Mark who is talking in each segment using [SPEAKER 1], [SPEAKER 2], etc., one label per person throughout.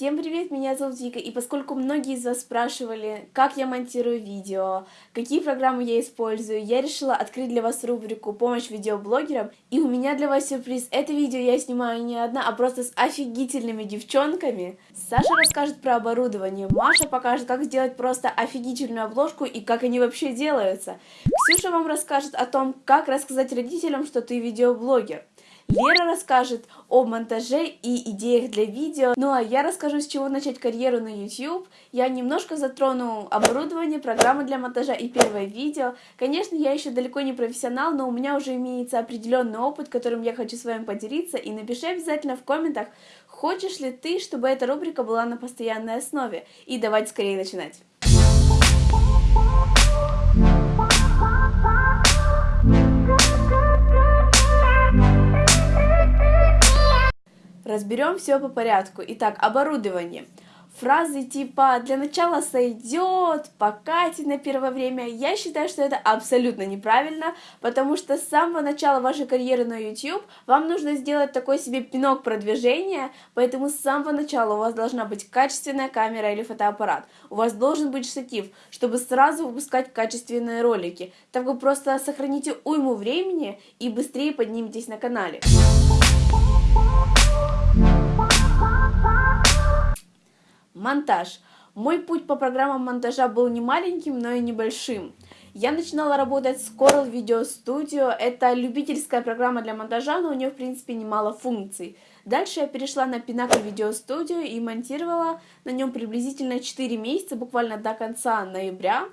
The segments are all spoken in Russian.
[SPEAKER 1] Всем привет, меня зовут Вика, и поскольку многие из вас спрашивали, как я монтирую видео, какие программы я использую, я решила открыть для вас рубрику «Помощь видеоблогерам», и у меня для вас сюрприз. Это видео я снимаю не одна, а просто с офигительными девчонками. Саша расскажет про оборудование, Маша покажет, как сделать просто офигительную обложку и как они вообще делаются. Ксюша вам расскажет о том, как рассказать родителям, что ты видеоблогер. Лера расскажет о монтаже и идеях для видео. Ну а я расскажу, с чего начать карьеру на YouTube. Я немножко затрону оборудование, программы для монтажа и первое видео. Конечно, я еще далеко не профессионал, но у меня уже имеется определенный опыт, которым я хочу с вами поделиться. И напиши обязательно в комментах, хочешь ли ты, чтобы эта рубрика была на постоянной основе. И давайте скорее начинать. Разберем все по порядку. Итак, оборудование. Фразы типа «для начала сойдет», «покатит на первое время» я считаю, что это абсолютно неправильно, потому что с самого начала вашей карьеры на YouTube вам нужно сделать такой себе пинок продвижения, поэтому с самого начала у вас должна быть качественная камера или фотоаппарат, у вас должен быть штатив, чтобы сразу выпускать качественные ролики, так вы просто сохраните уйму времени и быстрее подниметесь на канале. Монтаж. Мой путь по программам монтажа был не маленьким, но и небольшим. Я начинала работать с Coral Video Studio. Это любительская программа для монтажа, но у нее, в принципе, немало функций. Дальше я перешла на Pinnacle Video Studio и монтировала на нем приблизительно 4 месяца, буквально до конца ноября.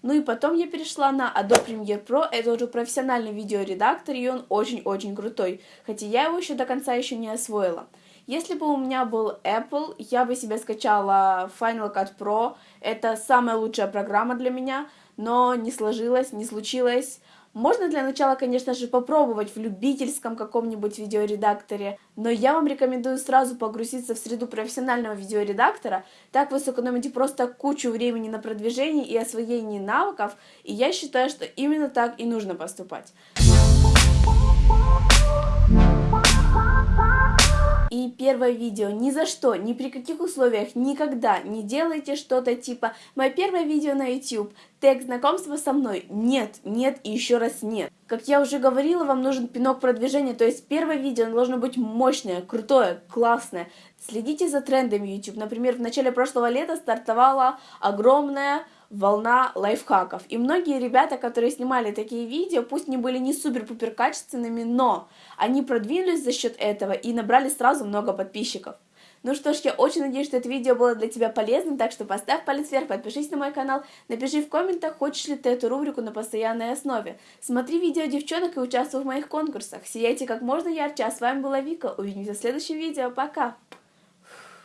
[SPEAKER 1] Ну и потом я перешла на Adobe Premiere Pro, это уже профессиональный видеоредактор, и он очень-очень крутой, хотя я его еще до конца еще не освоила. Если бы у меня был Apple, я бы себе скачала Final Cut Pro. Это самая лучшая программа для меня, но не сложилось, не случилось. Можно для начала, конечно же, попробовать в любительском каком-нибудь видеоредакторе, но я вам рекомендую сразу погрузиться в среду профессионального видеоредактора, так вы сэкономите просто кучу времени на продвижение и освоение навыков, и я считаю, что именно так и нужно поступать. И первое видео. Ни за что, ни при каких условиях, никогда не делайте что-то типа «Мое первое видео на YouTube, тег знакомства со мной». Нет, нет и еще раз нет. Как я уже говорила, вам нужен пинок продвижения, то есть первое видео должно быть мощное, крутое, классное. Следите за трендами YouTube. Например, в начале прошлого лета стартовала огромная волна лайфхаков. И многие ребята, которые снимали такие видео, пусть они были не супер-пупер качественными, но они продвинулись за счет этого и набрали сразу много подписчиков. Ну что ж, я очень надеюсь, что это видео было для тебя полезным, так что поставь палец вверх, подпишись на мой канал, напиши в комментах, хочешь ли ты эту рубрику на постоянной основе. Смотри видео девчонок и участвуй в моих конкурсах. Сияйте как можно ярче, а с вами была Вика. Увидимся в следующем видео. Пока!